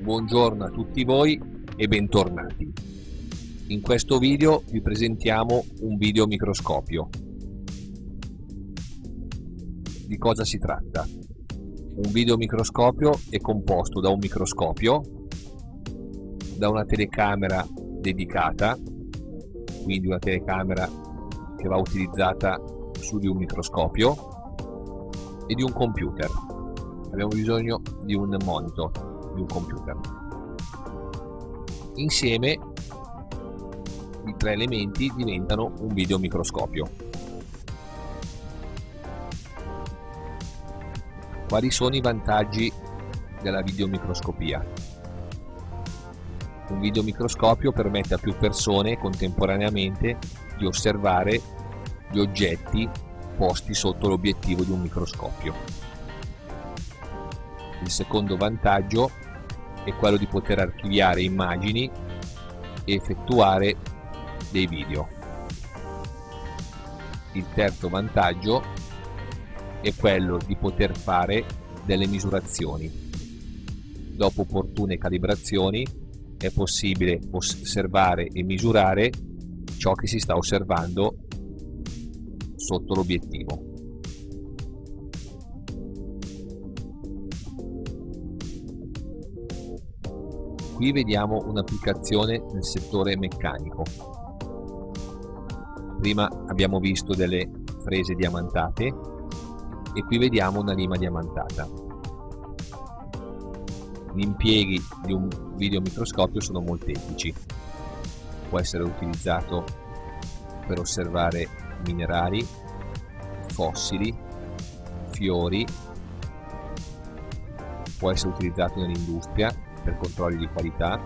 Buongiorno a tutti voi e bentornati. In questo video vi presentiamo un videomicroscopio. Di cosa si tratta? Un videomicroscopio è composto da un microscopio, da una telecamera dedicata, quindi una telecamera che va utilizzata su di un microscopio e di un computer. Abbiamo bisogno di un monitor, di un computer. Insieme i tre elementi diventano un videomicroscopio. Quali sono i vantaggi della videomicroscopia? Un videomicroscopio permette a più persone contemporaneamente di osservare gli oggetti posti sotto l'obiettivo di un microscopio. Il secondo vantaggio è quello di poter archiviare immagini e effettuare dei video. Il terzo vantaggio è quello di poter fare delle misurazioni. Dopo opportune calibrazioni è possibile osservare e misurare ciò che si sta osservando sotto l'obiettivo. Qui vediamo un'applicazione nel settore meccanico. Prima abbiamo visto delle frese diamantate e qui vediamo una lima diamantata. Gli impieghi di un videomicroscopio sono molteplici. Può essere utilizzato per osservare minerali, fossili, fiori, può essere utilizzato nell'industria per controlli di qualità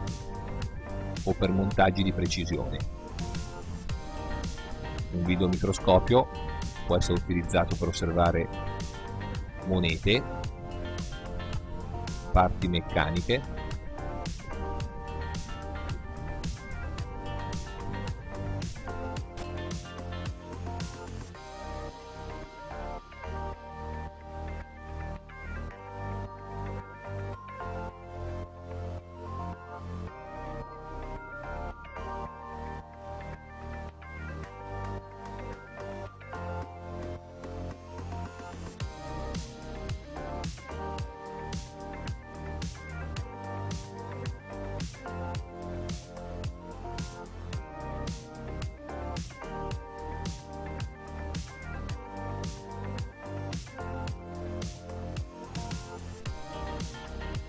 o per montaggi di precisione. Un videomicroscopio può essere utilizzato per osservare monete, parti meccaniche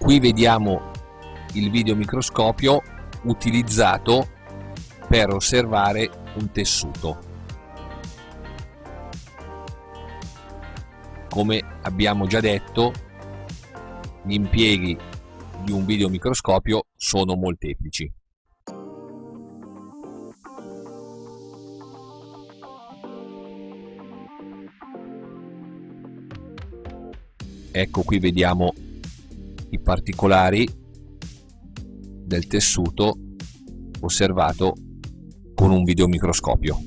qui vediamo il videomicroscopio utilizzato per osservare un tessuto. Come abbiamo già detto gli impieghi di un videomicroscopio sono molteplici. Ecco qui vediamo i particolari del tessuto osservato con un videomicroscopio.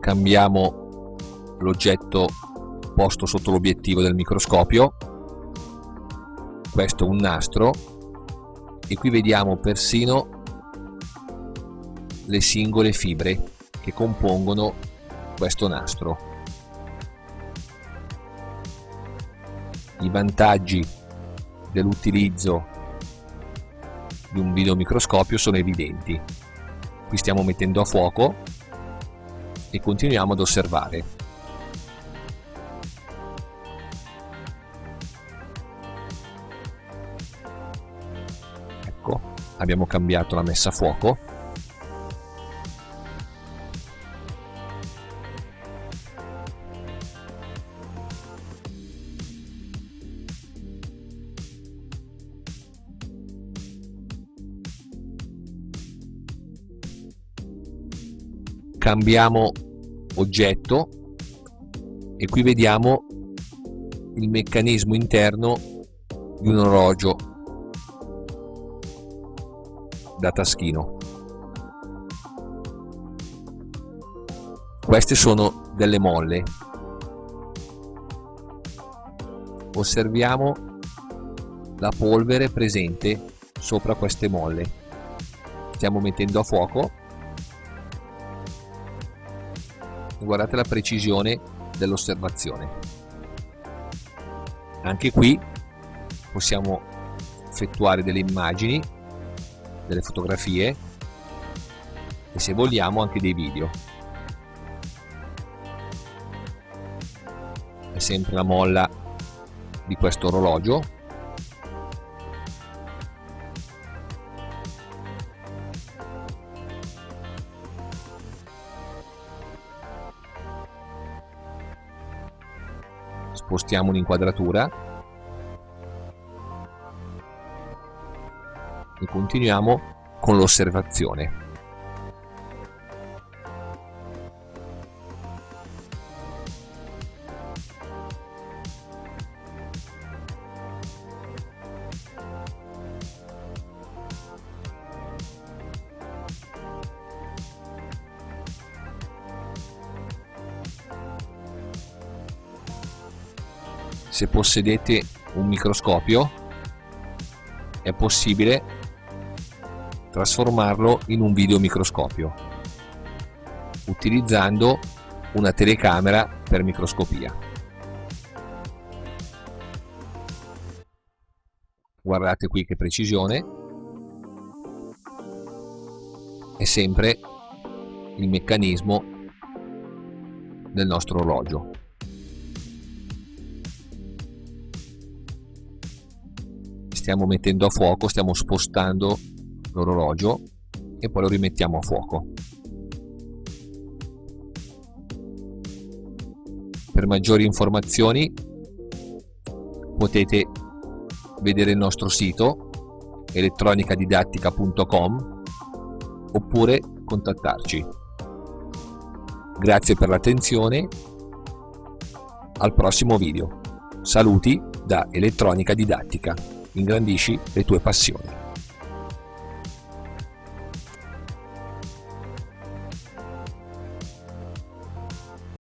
Cambiamo l'oggetto posto sotto l'obiettivo del microscopio. Questo è un nastro e qui vediamo persino le singole fibre che compongono questo nastro. I vantaggi dell'utilizzo di un videomicroscopio sono evidenti. Qui stiamo mettendo a fuoco e continuiamo ad osservare. Ecco, abbiamo cambiato la messa a fuoco cambiamo oggetto e qui vediamo il meccanismo interno di un orologio da taschino. Queste sono delle molle. Osserviamo la polvere presente sopra queste molle. Stiamo mettendo a fuoco guardate la precisione dell'osservazione. Anche qui possiamo effettuare delle immagini delle fotografie e se vogliamo anche dei video. È sempre la molla di questo orologio spostiamo un'inquadratura. E continuiamo con l'osservazione se possedete un microscopio è possibile trasformarlo in un videomicroscopio utilizzando una telecamera per microscopia. Guardate qui che precisione è sempre il meccanismo del nostro orologio. Stiamo mettendo a fuoco, stiamo spostando l'orologio e poi lo rimettiamo a fuoco. Per maggiori informazioni potete vedere il nostro sito elettronicadidattica.com oppure contattarci. Grazie per l'attenzione, al prossimo video. Saluti da Elettronica Didattica ingrandisci le tue passioni.